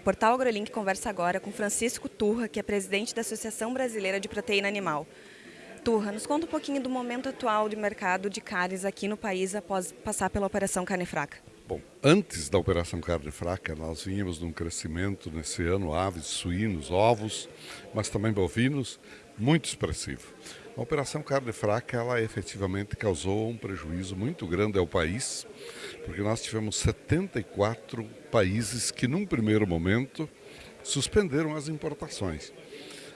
O portal AgroLink conversa agora com Francisco Turra, que é presidente da Associação Brasileira de Proteína Animal. Turra, nos conta um pouquinho do momento atual de mercado de carnes aqui no país após passar pela Operação Carne Fraca. Bom, antes da Operação Carne Fraca, nós vínhamos num crescimento nesse ano, aves, suínos, ovos, mas também bovinos, muito expressivo. A Operação Carne Fraca, ela efetivamente causou um prejuízo muito grande ao país, porque nós tivemos 74 países que, num primeiro momento, suspenderam as importações.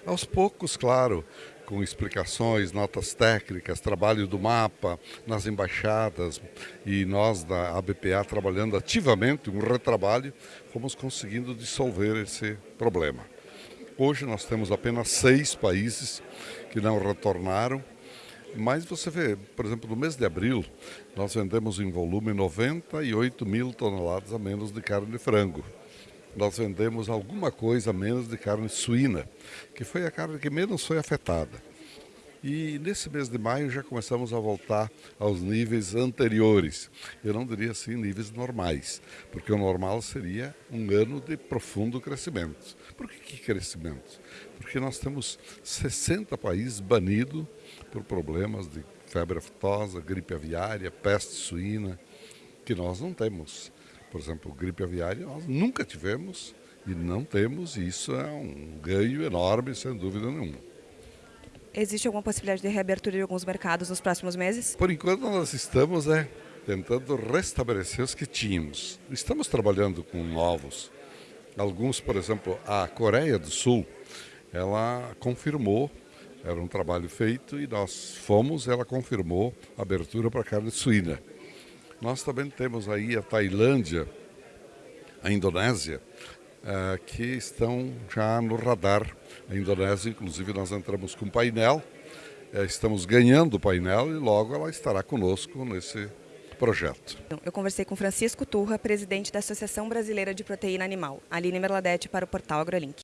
Aos poucos, claro, com explicações, notas técnicas, trabalho do mapa nas embaixadas e nós da ABPA trabalhando ativamente, um retrabalho, fomos conseguindo dissolver esse problema. Hoje nós temos apenas seis países que não retornaram, mas você vê, por exemplo, no mês de abril, nós vendemos em volume 98 mil toneladas a menos de carne de frango. Nós vendemos alguma coisa a menos de carne suína, que foi a carne que menos foi afetada. E nesse mês de maio já começamos a voltar aos níveis anteriores. Eu não diria assim níveis normais, porque o normal seria um ano de profundo crescimento. Por que, que crescimento? Porque nós temos 60 países banidos por problemas de febre aftosa, gripe aviária, peste suína, que nós não temos. Por exemplo, gripe aviária nós nunca tivemos e não temos, e isso é um ganho enorme, sem dúvida nenhuma. Existe alguma possibilidade de reabertura de alguns mercados nos próximos meses? Por enquanto nós estamos é, tentando restabelecer os que tínhamos. Estamos trabalhando com novos. Alguns, por exemplo, a Coreia do Sul, ela confirmou, era um trabalho feito e nós fomos, ela confirmou a abertura para carne suína. Nós também temos aí a Tailândia, a Indonésia, uh, que estão já no radar. A Indonésia, inclusive, nós entramos com painel, uh, estamos ganhando o painel e logo ela estará conosco nesse projeto. Eu conversei com Francisco Turra, presidente da Associação Brasileira de Proteína Animal, Aline Merladete para o portal AgroLink.